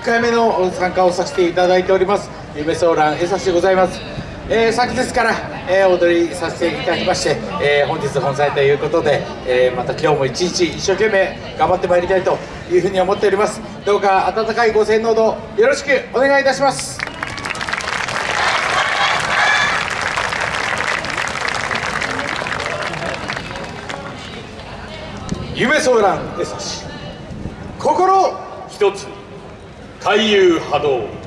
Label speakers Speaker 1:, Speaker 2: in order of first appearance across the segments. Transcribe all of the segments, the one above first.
Speaker 1: 10回目の参加をさせていただいております。夢ソーラン江差でございます、えー、昨日から、えー、踊りさせていただきまして、えー、本日本祭ということで、えまた今日も一日一生懸命頑張ってまいりたいというふうに思っております。どうか温かいご声援のほどよろしくお願いいたします。夢ソーラン江差。心一つ。回遊波動。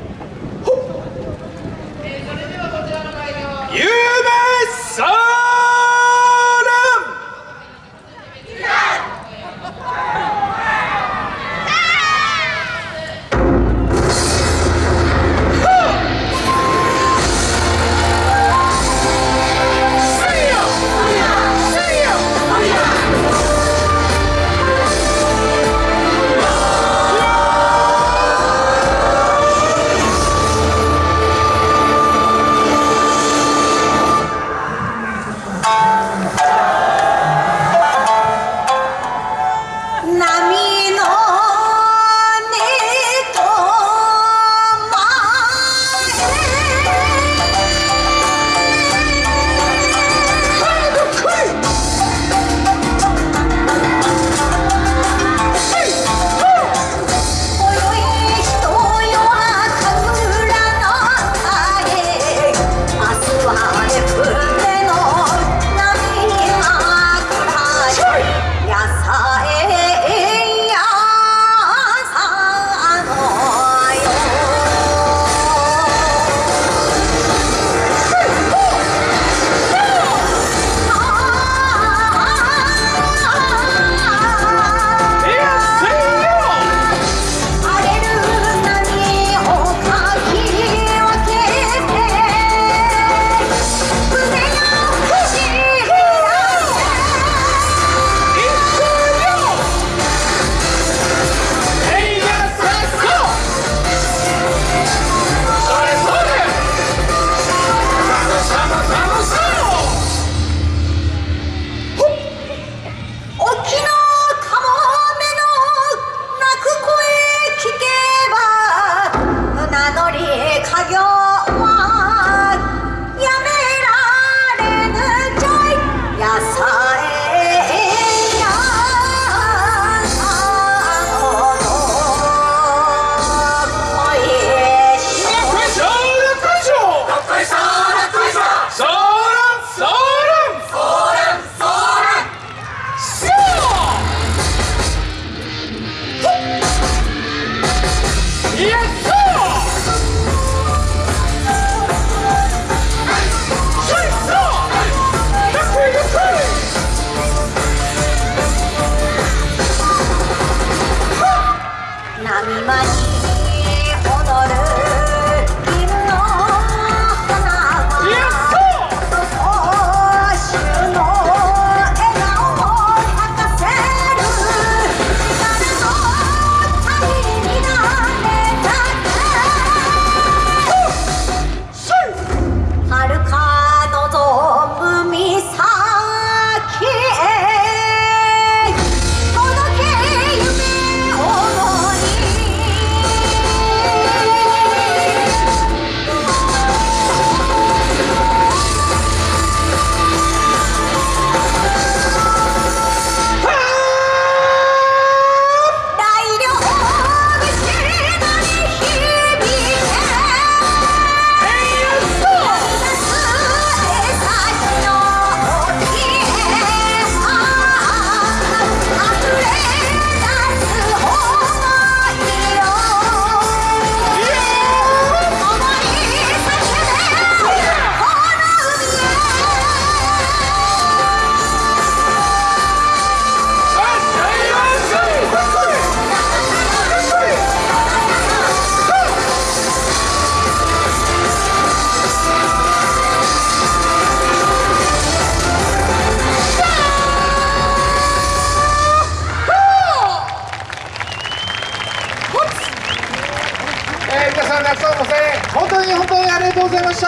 Speaker 1: りがとうございました。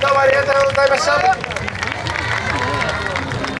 Speaker 1: どうもありがとうございました。